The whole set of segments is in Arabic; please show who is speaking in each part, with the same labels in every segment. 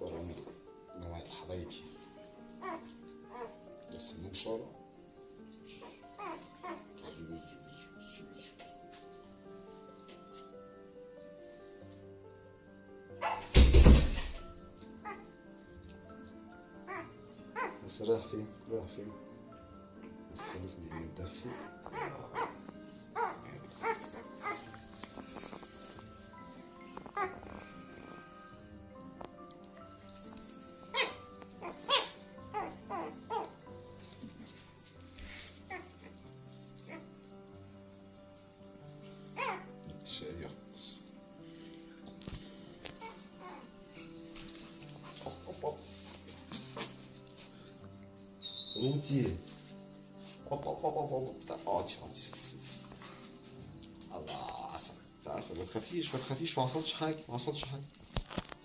Speaker 1: كرم نوال حبايبي بس النوم شارع بس رايح فين؟ رايح فين؟ بس خليك متدفي الشاي اقعدي اقعدي الله عسل عسل ما تخافيش ما تخافيش ما حصلش حاجة ما حصلش حاجة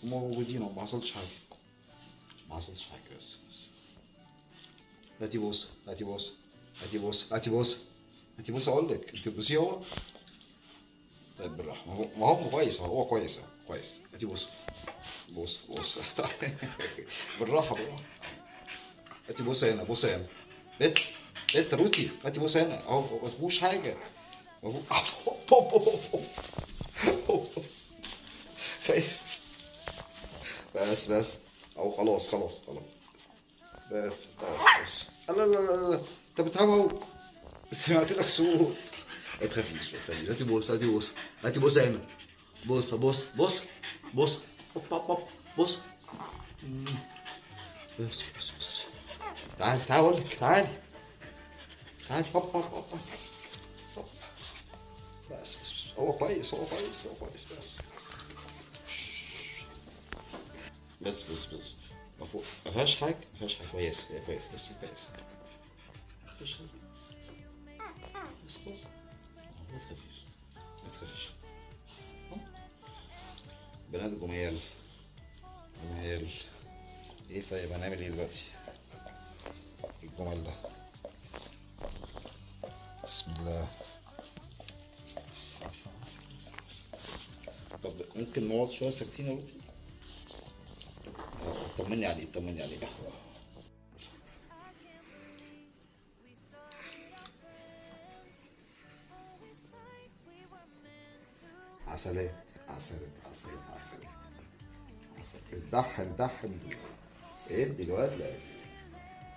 Speaker 1: هما موجودين ما حصلش حاجة ما حصلش حاجة بس بس هاتي بوسه هاتي بوسه هاتي بوسه هاتي بوسه هاتي بوسه أقول لك انت بتبوسيه هو طيب بالراحه ما هو هو كويس هو كويس أهو، كويس هاتي بوسه بوسه بوسه بالراحه بالراحه هاتي بوسه هنا بوسه هنا بت بت روتي هاتي بوسه هنا اهو ما فيهوش حاجة بس بس أو خلاص خلاص خلاص بس بس بس لا لا لا لا انت بتهوهو سمعت لك صوت ما تخافيش ما تخافيش هاتي بوسه هاتي بوسه هاتي بوسه هنا بوسه بوسه بوسه بوسه بوسه مم. بس بس بس تعالي تعالي أقول لك تعالي تعالي هوب هوب هوب. بس. هو كويس هو كويس هو كويس. بس بس بس. بس ما فيهاش حاجة ما فيهاش حاجة. كويس كويس بس كويس. بس ما تخافيش ما تخافيش. بنات جميال جميال إيه طيب هنعمل إيه دلوقتي؟ الجمل ده بسم الله. طب ممكن نقعد شوية ساكتين يا آه، طمني عليه طمني عليه. عسلات عسلات عسلات عسلات عسلات. دحن دحن. ادي الواد لا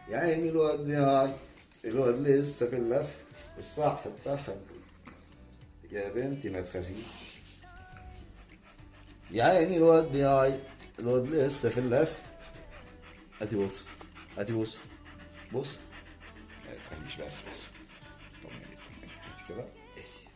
Speaker 1: يا عيني الواد يا الواد لسه في اللف الصح الدحن يا بنتي ما تخافيش. يا عيني الواد بيعيط الواد لسه في اللف هاتي بوسه هاتي بوسه بوسه ما تخافيش بس بس. طمني طمني هاتي. كده اهدي